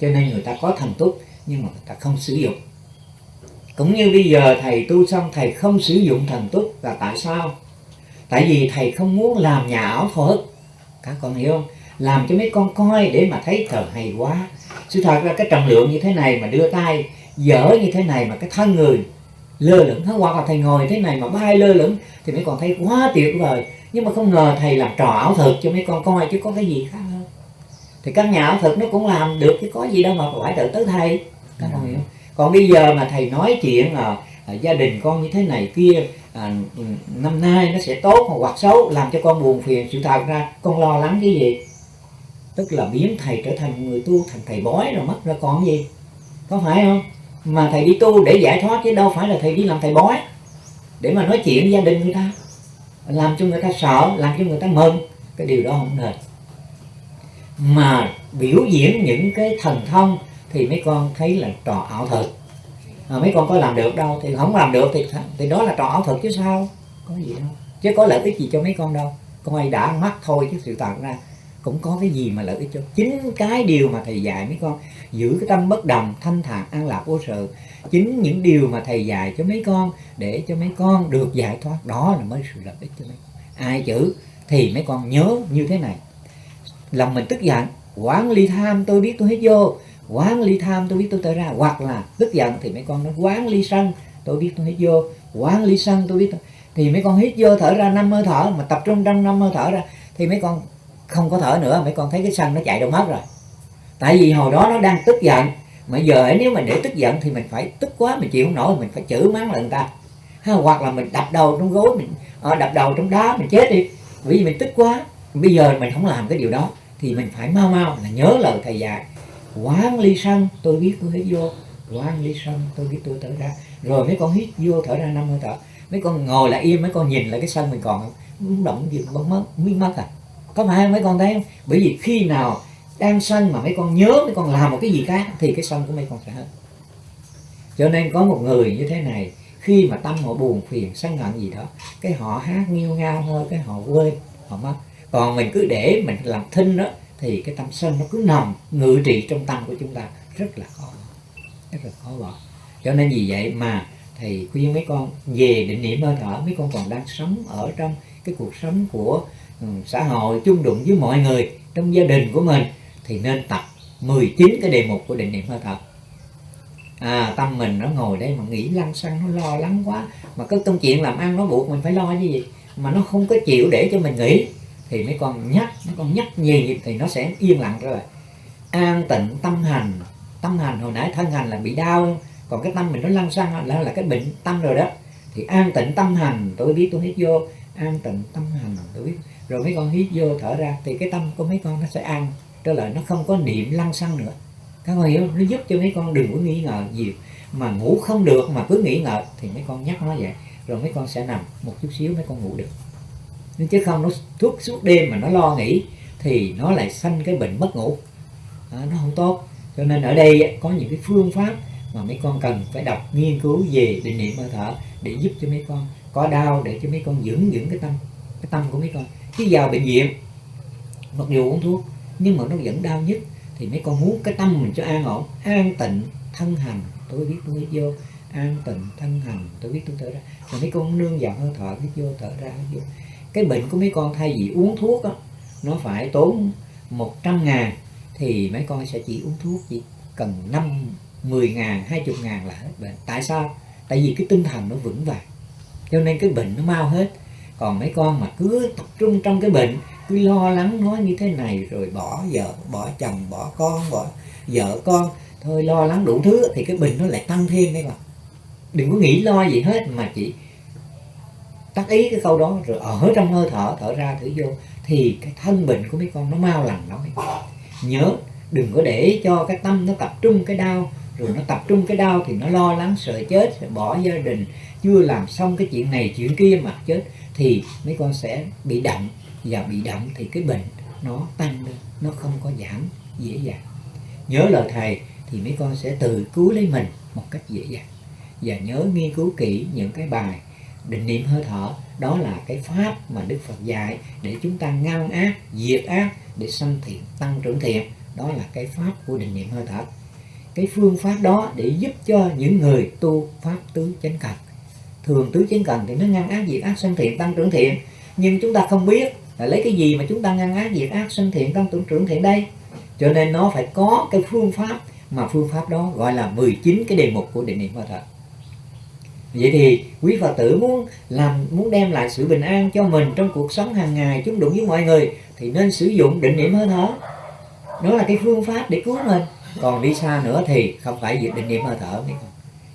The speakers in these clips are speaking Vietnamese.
cho nên người ta có thần túc, nhưng mà người ta không sử dụng. Cũng như bây giờ thầy tu xong, thầy không sử dụng thần túc là tại sao? Tại vì thầy không muốn làm nhà ảo thuật. Các con hiểu không? Làm cho mấy con coi để mà thấy trời hay quá. Sự thật là cái trọng lượng như thế này mà đưa tay, dở như thế này mà cái thân người lơ lửng hoặc là thầy ngồi thế này mà bay lơ lửng thì mấy con thấy quá tuyệt vời. Nhưng mà không ngờ thầy làm trò ảo thuật cho mấy con coi chứ có cái gì khác thì các nhà ảo thuật nó cũng làm được chứ có gì đâu mà phải tự tới thầy các con hiểu. Còn bây giờ mà thầy nói chuyện là à, gia đình con như thế này kia à, năm nay nó sẽ tốt hoặc xấu làm cho con buồn phiền. Sự thật ra con lo lắng cái gì? Tức là biến thầy trở thành người tu thành thầy bói rồi mất ra còn gì? Có phải không? Mà thầy đi tu để giải thoát chứ đâu phải là thầy đi làm thầy bói. Để mà nói chuyện với gia đình người ta. Làm cho người ta sợ làm cho người ta mừng. Cái điều đó không nên mà biểu diễn những cái thần thông thì mấy con thấy là trò ảo thuật. À, mấy con có làm được đâu thì không làm được thì thì đó là trò ảo thuật chứ sao? Có gì đâu. Chứ có lợi ích gì cho mấy con đâu. Coi đã mắt thôi chứ sự thật ra cũng có cái gì mà lợi ích cho. Chính cái điều mà thầy dạy mấy con giữ cái tâm bất đồng thanh thản an lạc vô sự chính những điều mà thầy dạy cho mấy con để cho mấy con được giải thoát đó là mới sự lợi ích cho mấy con. Ai chữ thì mấy con nhớ như thế này lòng mình tức giận. Quán ly tham tôi biết tôi hết vô. Quán ly tham tôi biết tôi tới ra. Hoặc là tức giận thì mấy con nó quán ly sân tôi biết tôi hít vô. Quán ly sân tôi biết tôi... thì mấy con hít vô thở ra năm hơi thở mà tập trung trong năm hơi thở ra thì mấy con không có thở nữa mấy con thấy cái sân nó chạy đâu mất rồi. Tại vì hồi đó nó đang tức giận mà giờ nếu mà để tức giận thì mình phải tức quá mình chịu không nổi mình phải chửi mắng lại người ta. Ha, hoặc là mình đập đầu trong gối mình ờ, đập đầu trong đá mình chết đi. Bởi vì mình tức quá bây giờ mình không làm cái điều đó, thì mình phải mau mau là nhớ lời thầy dạy. Quán ly sân, tôi biết tôi hít vô. Quán ly sân, tôi biết tôi thở ra. Rồi mấy con hít vô thở ra năm hơi thở. Mấy con ngồi lại im, mấy con nhìn lại cái sân mình còn không động gì bấm mất biến mất à. Có phải không mấy con thấy không? Bởi vì khi nào đang sân mà mấy con nhớ mấy con làm một cái gì khác, thì cái sân của mấy con sẽ hết. Cho nên có một người như thế này, khi mà tâm họ buồn phiền, sân hận gì đó, cái họ hát nghiêu ngao thôi, cái họ quên, họ mất còn mình cứ để mình làm thinh đó, thì cái tâm sân nó cứ nằm, ngự trị trong tâm của chúng ta. Rất là khó. Rất là khó bỏ. Cho nên vì vậy mà thầy khuyên mấy con về định niệm hơi thở mấy con còn đang sống ở trong cái cuộc sống của ừ, xã hội chung đụng với mọi người trong gia đình của mình, thì nên tập 19 cái đề mục của định niệm hơi thở à tâm mình nó ngồi đây mà nghĩ lăng xăng, nó lo lắng quá. Mà cái công chuyện làm ăn nó buộc mình phải lo cái gì? Mà nó không có chịu để cho mình nghĩ thì mấy con nhắc, mấy con nhắc nhiều thì nó sẽ yên lặng trở lại an tịnh tâm hành. Tâm hành hồi nãy thân hành là bị đau, còn cái tâm mình nó lăn xăng là là cái bệnh tâm rồi đó. Thì an tịnh tâm hành, tôi biết, tôi hít vô. An tịnh tâm hành, tôi biết. Rồi mấy con hít vô thở ra, thì cái tâm của mấy con nó sẽ an trở lại nó không có niệm lăn xăng nữa. Các con hiểu nó giúp cho mấy con đừng có nghi ngờ gì mà ngủ không được, mà cứ nghĩ ngợi thì mấy con nhắc nó vậy. Rồi mấy con sẽ nằm một chút xíu, mấy con ngủ được nên chứ không nó thuốc suốt đêm mà nó lo nghĩ thì nó lại sanh cái bệnh mất ngủ. À, nó không tốt. Cho nên ở đây có những cái phương pháp mà mấy con cần phải đọc nghiên cứu về định niệm hơi thở để giúp cho mấy con có đau để cho mấy con dưỡng dưỡng cái tâm cái tâm của mấy con. Chứ vào bệnh viện mặc dù uống thuốc nhưng mà nó vẫn đau nhất. Thì mấy con muốn cái tâm mình cho an ổn an tịnh thân hành. Tôi biết tôi hít vô. An tịnh thân hành. Tôi biết tôi thở ra. Rồi mấy con nương vào hơi thở hít vô thở ra hít vô cái bệnh của mấy con thay vì uống thuốc đó, nó phải tốn 100 ngàn thì mấy con sẽ chỉ uống thuốc chỉ cần 5 10 ngàn 20 ngàn là hết bệnh. Tại sao? Tại vì cái tinh thần nó vững vàng. Cho nên cái bệnh nó mau hết. Còn mấy con mà cứ tập trung trong cái bệnh cứ lo lắng nói như thế này rồi bỏ vợ bỏ chồng bỏ con bỏ vợ con thôi lo lắng đủ thứ thì cái bệnh nó lại tăng thêm mấy con. Đừng có nghĩ lo gì hết mà chỉ tác ý cái câu đó rồi ở trong hơi thở thở ra thử vô. Thì cái thân bệnh của mấy con nó mau lành lắm. Nhớ, đừng có để cho cái tâm nó tập trung cái đau. Rồi nó tập trung cái đau thì nó lo lắng, sợ chết, sợ bỏ gia đình. Chưa làm xong cái chuyện này, chuyện kia mà chết, thì mấy con sẽ bị đậm. Và bị đậm thì cái bệnh nó tăng lên, nó không có giảm dễ dàng. Nhớ lời thầy thì mấy con sẽ tự cứu lấy mình một cách dễ dàng. Và nhớ nghiên cứu kỹ những cái bài định niệm hơi thở. Đó là cái pháp mà Đức Phật dạy để chúng ta ngăn ác, diệt ác, để sanh thiện, tăng trưởng thiện. Đó là cái pháp của định niệm hơi thở. Cái phương pháp đó để giúp cho những người tu pháp tứ chánh cần thường tứ chánh cần thì nó ngăn ác, diệt ác, sanh thiện, tăng trưởng thiện. Nhưng chúng ta không biết là lấy cái gì mà chúng ta ngăn ác, diệt ác, sanh thiện, tăng trưởng trưởng thiện đây. Cho nên nó phải có cái phương pháp mà phương pháp đó gọi là 19 cái đề mục của định niệm hơi thở vậy thì quý phật tử muốn làm muốn đem lại sự bình an cho mình trong cuộc sống hàng ngày chúng đụng với mọi người thì nên sử dụng định niệm hơi thở. Đó là cái phương pháp để cứu mình. Còn đi xa nữa thì không phải việc định niệm hơi thở mấy con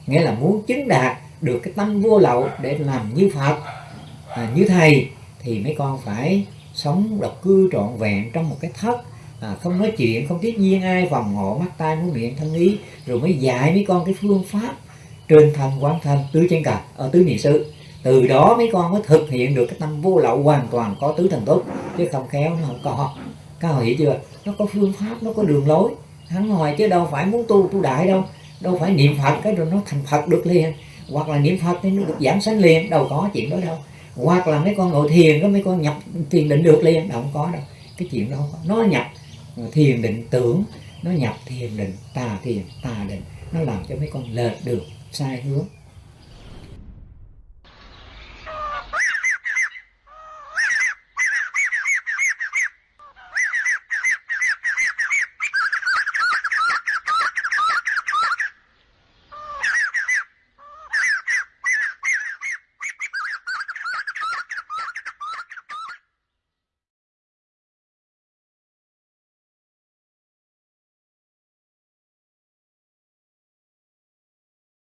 nghĩa là muốn chứng đạt được cái tâm vô lậu để làm như phật. À, như thầy thì mấy con phải sống độc cư trọn vẹn trong một cái thất. À, không nói chuyện không tiếp nhiên ai vòng hộ mắt tai mũi miệng thân ý rồi mới dạy mấy con cái phương pháp trên thân quán thân tứ chánh cần ở ờ, tứ niệm xứ. Từ đó mấy con mới thực hiện được cái tâm vô lậu hoàn toàn có tứ thần tốt. Chứ không khéo, nó không có. Các họ hiểu chưa? Nó có phương pháp, nó có đường lối. Hắn hoài chứ đâu phải muốn tu tu đại đâu. Đâu phải niệm phật, cái rồi nó thành phật được liền. Hoặc là niệm phật thì nó được giảm sanh liền, đâu có chuyện đó đâu. Hoặc là mấy con ngồi thiền, có mấy con nhập thiền định được liền, đâu có đâu. Cái chuyện đó không có. Nó nhập thiền định tưởng, nó nhập thiền định, tà thiền, tà định. Nó làm cho mấy con lệch được sai hướng